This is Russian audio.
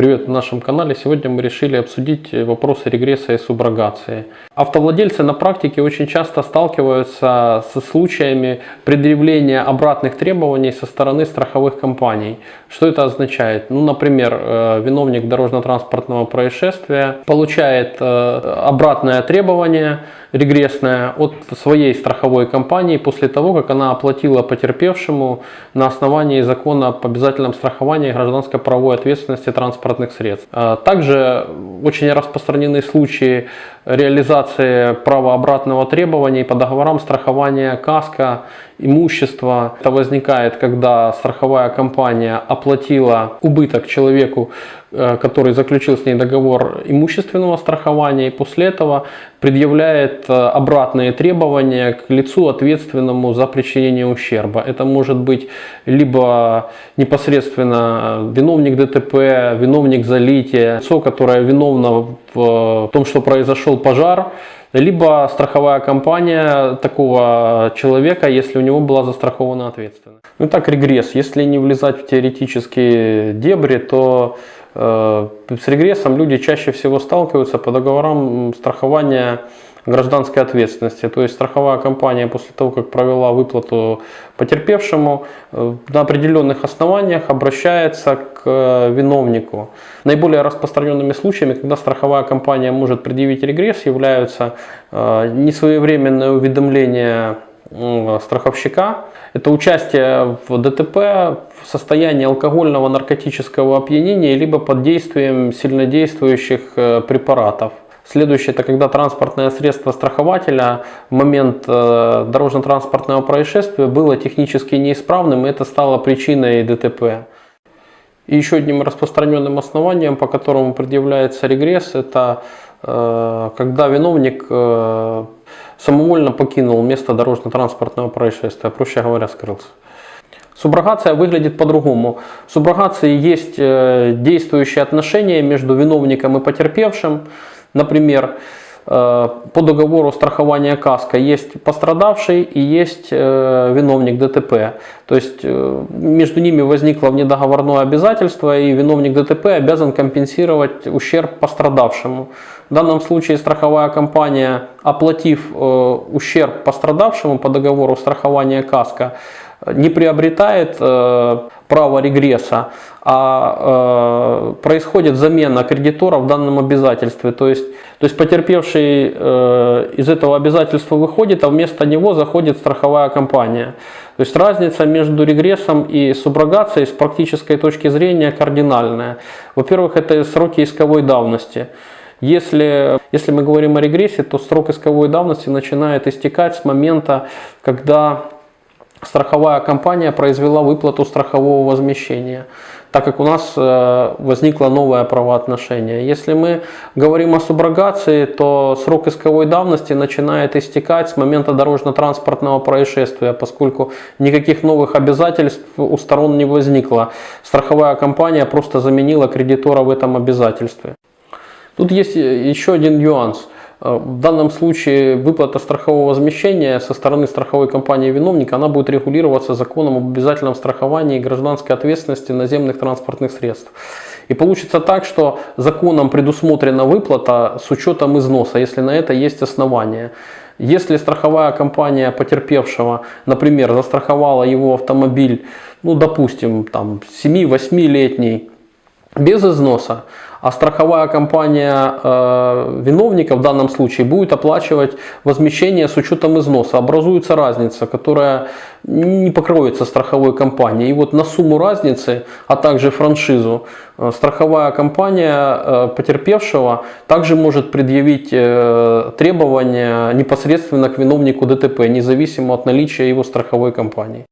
Привет на нашем канале. Сегодня мы решили обсудить вопросы регресса и суброгации. Автовладельцы на практике очень часто сталкиваются со случаями предъявления обратных требований со стороны страховых компаний. Что это означает? Ну, например, э, виновник дорожно-транспортного происшествия получает э, обратное требование регрессное от своей страховой компании после того, как она оплатила потерпевшему на основании закона об обязательном страховании гражданской правовой ответственности транспортных средств. А также очень распространены случаи реализации права обратного требования по договорам страхования каска, имущества. Это возникает, когда страховая компания оплатила убыток человеку, э, который заключил с ней договор имущественного страхования и после этого предъявляет э, обратные требования к лицу ответственному за причинение ущерба. Это может быть либо непосредственно виновник ДТП, виновник залития, лицо, которое виновно в том, что произошел пожар, либо страховая компания такого человека, если у него была застрахована ответственность. Ну так регресс, если не влезать в теоретические дебри, то э, с регрессом люди чаще всего сталкиваются по договорам страхования гражданской ответственности. То есть страховая компания после того, как провела выплату потерпевшему, э, на определенных основаниях обращается к э, виновнику. Наиболее распространенными случаями, когда страховая компания может предъявить регресс, являются э, несвоевременное уведомление страховщика. Это участие в ДТП в состоянии алкогольного наркотического опьянения либо под действием сильнодействующих препаратов. Следующее, это когда транспортное средство страхователя в момент э, дорожно-транспортного происшествия было технически неисправным, и это стало причиной ДТП. И еще одним распространенным основанием, по которому предъявляется регресс, это э, когда виновник э, самовольно покинул место дорожно-транспортного происшествия, проще говоря, скрылся. Суброгация выглядит по-другому. В суброгации есть действующие отношения между виновником и потерпевшим. Например, э, по договору страхования КАСКО есть пострадавший и есть э, виновник ДТП. То есть э, между ними возникло внедоговорное обязательство и виновник ДТП обязан компенсировать ущерб пострадавшему. В данном случае страховая компания, оплатив ущерб пострадавшему по договору страхования КАСКО, не приобретает право регресса, а э, происходит замена кредитора в данном обязательстве. То есть, то есть потерпевший э, из этого обязательства выходит, а вместо него заходит страховая компания. То есть разница между регрессом и суброгацией с практической точки зрения кардинальная. Во-первых, это сроки исковой давности. Если, если мы говорим о регрессе, то срок исковой давности начинает истекать с момента, когда страховая компания произвела выплату страхового возмещения, так как у нас э, возникло новое правоотношение. Если мы говорим о суброгации, то срок исковой давности начинает истекать с момента дорожно-транспортного происшествия, поскольку никаких новых обязательств у сторон не возникло. Страховая компания просто заменила кредитора в этом обязательстве. Тут есть еще один нюанс – Э, в данном случае выплата страхового возмещения со стороны страховой компании виновника она будет регулироваться законом об обязательном страховании гражданской ответственности наземных транспортных средств. И получится так, что законом предусмотрена выплата с учетом износа, если на это есть основания. Если страховая компания потерпевшего, например, застраховала его автомобиль, ну допустим, там 7-8-летний, без износа, а страховая компания э, виновника в данном случае будет оплачивать возмещение с учетом износа. Образуется разница, которая не покроется страховой компанией. И вот на сумму разницы, а также франшизу, э, страховая компания э, потерпевшего также может предъявить э, требования непосредственно к виновнику ДТП, независимо от наличия его страховой компании.